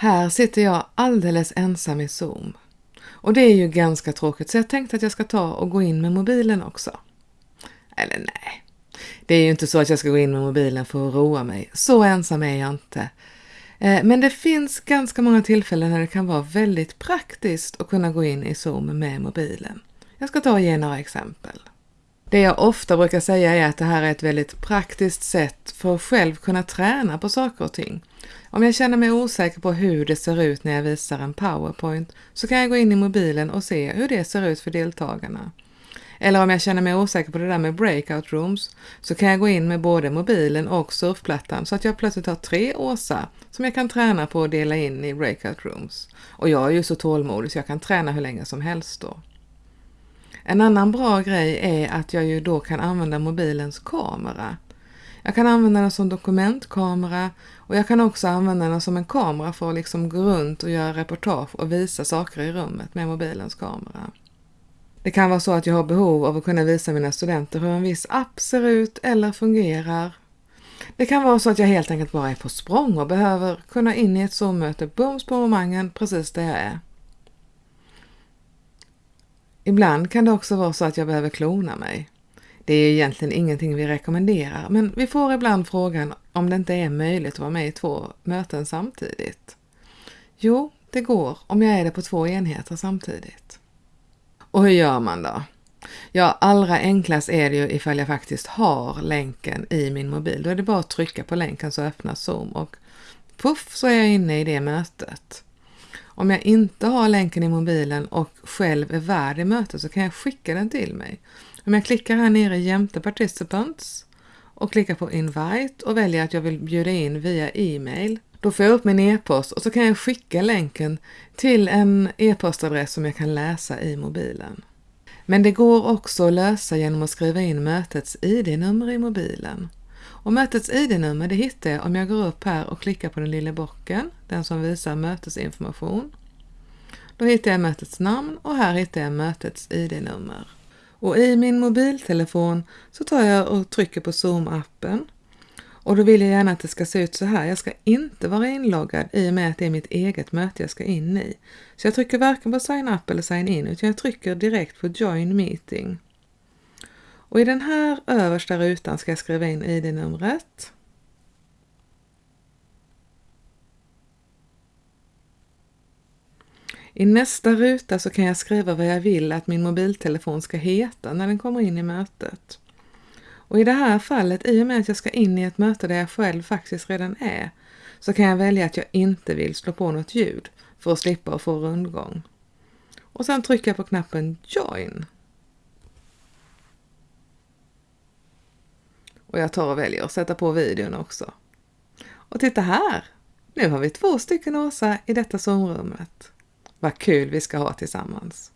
Här sitter jag alldeles ensam i Zoom. Och det är ju ganska tråkigt så jag tänkte att jag ska ta och gå in med mobilen också. Eller nej, det är ju inte så att jag ska gå in med mobilen för att roa mig. Så ensam är jag inte. Eh, men det finns ganska många tillfällen när det kan vara väldigt praktiskt att kunna gå in i Zoom med mobilen. Jag ska ta och ge några exempel. Det jag ofta brukar säga är att det här är ett väldigt praktiskt sätt för att själv kunna träna på saker och ting. Om jag känner mig osäker på hur det ser ut när jag visar en powerpoint så kan jag gå in i mobilen och se hur det ser ut för deltagarna. Eller om jag känner mig osäker på det där med breakout rooms så kan jag gå in med både mobilen och surfplattan så att jag plötsligt har tre Åsa som jag kan träna på att dela in i breakout rooms. Och jag är ju så tålmodig så jag kan träna hur länge som helst då. En annan bra grej är att jag ju då kan använda mobilens kamera. Jag kan använda den som dokumentkamera och jag kan också använda den som en kamera för att liksom gå runt och göra reportage och visa saker i rummet med mobilens kamera. Det kan vara så att jag har behov av att kunna visa mina studenter hur en viss app ser ut eller fungerar. Det kan vara så att jag helt enkelt bara är på språng och behöver kunna in i ett Zoom-möte bums på momangen precis där jag är. Ibland kan det också vara så att jag behöver klona mig. Det är egentligen ingenting vi rekommenderar, men vi får ibland frågan om det inte är möjligt att vara med i två möten samtidigt. Jo, det går om jag är det på två enheter samtidigt. Och hur gör man då? Ja, allra enklast är det ju ifall jag faktiskt har länken i min mobil. Då är det bara att trycka på länken så öppnas Zoom och puff så är jag inne i det mötet. Om jag inte har länken i mobilen och själv är värd i mötet så kan jag skicka den till mig. Om jag klickar här nere jämte Participants och klickar på Invite och väljer att jag vill bjuda in via e-mail då får jag upp min e-post och så kan jag skicka länken till en e-postadress som jag kan läsa i mobilen. Men det går också att lösa genom att skriva in mötets ID-nummer i mobilen. Och mötets ID-nummer det hittar jag om jag går upp här och klickar på den lilla bocken, den som visar mötesinformation. Då hittar jag mötets namn och här hittar jag mötets ID-nummer. Och i min mobiltelefon så tar jag och trycker på Zoom-appen och då vill jag gärna att det ska se ut så här. Jag ska inte vara inloggad i och med att det är mitt eget möte jag ska in i. Så jag trycker varken på sign up eller sign in utan jag trycker direkt på join meeting. Och i den här översta rutan ska jag skriva in ID-numret. I nästa ruta så kan jag skriva vad jag vill att min mobiltelefon ska heta när den kommer in i mötet. Och i det här fallet, i och med att jag ska in i ett möte där jag själv faktiskt redan är, så kan jag välja att jag inte vill slå på något ljud för att slippa att få rundgång. Och sen trycker jag på knappen Join. Och jag tar och väljer att sätta på videon också. Och titta här! Nu har vi två stycken Åsa i detta Zoom-rummet. Vad kul vi ska ha tillsammans!